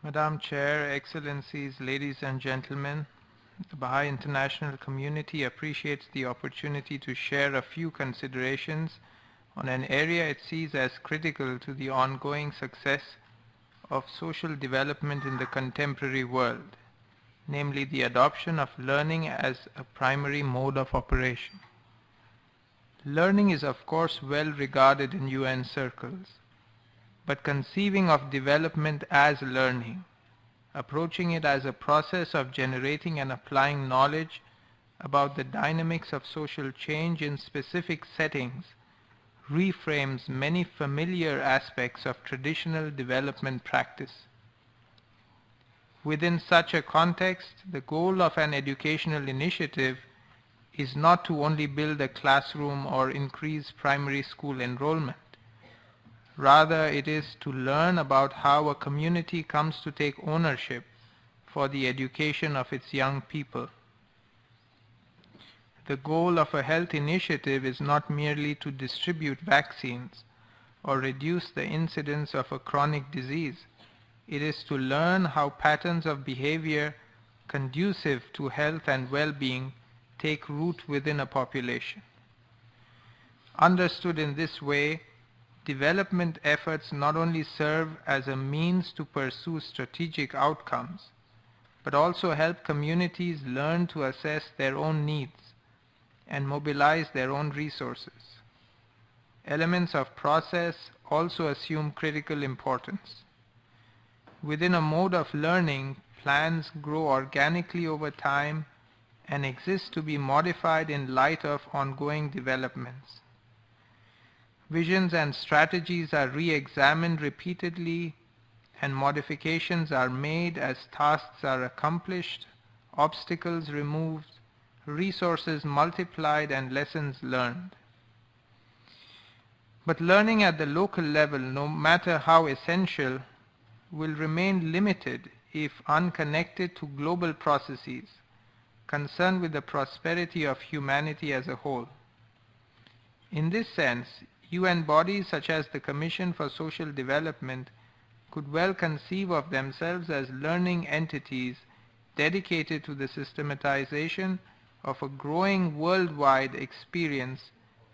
Madam Chair, Excellencies, ladies and gentlemen, the Baha'i international community appreciates the opportunity to share a few considerations on an area it sees as critical to the ongoing success of social development in the contemporary world, namely the adoption of learning as a primary mode of operation. Learning is of course well regarded in UN circles, but conceiving of development as learning, approaching it as a process of generating and applying knowledge about the dynamics of social change in specific settings reframes many familiar aspects of traditional development practice. Within such a context, the goal of an educational initiative is not to only build a classroom or increase primary school enrollment. Rather, it is to learn about how a community comes to take ownership for the education of its young people the goal of a health initiative is not merely to distribute vaccines or reduce the incidence of a chronic disease. It is to learn how patterns of behavior conducive to health and well-being take root within a population. Understood in this way, development efforts not only serve as a means to pursue strategic outcomes, but also help communities learn to assess their own needs and mobilize their own resources. Elements of process also assume critical importance. Within a mode of learning, plans grow organically over time and exist to be modified in light of ongoing developments. Visions and strategies are re-examined repeatedly and modifications are made as tasks are accomplished, obstacles removed, resources multiplied and lessons learned. But learning at the local level, no matter how essential, will remain limited if unconnected to global processes concerned with the prosperity of humanity as a whole. In this sense, UN bodies such as the Commission for Social Development could well conceive of themselves as learning entities dedicated to the systematization of a growing worldwide experience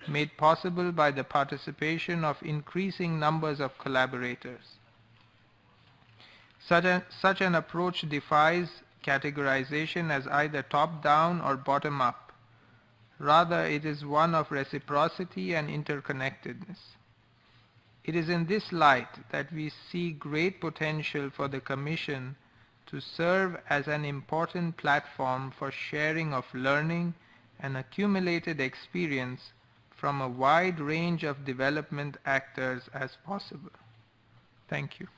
made possible by the participation of increasing numbers of collaborators. Such, a, such an approach defies categorization as either top-down or bottom-up. Rather, it is one of reciprocity and interconnectedness. It is in this light that we see great potential for the Commission to serve as an important platform for sharing of learning and accumulated experience from a wide range of development actors as possible. Thank you.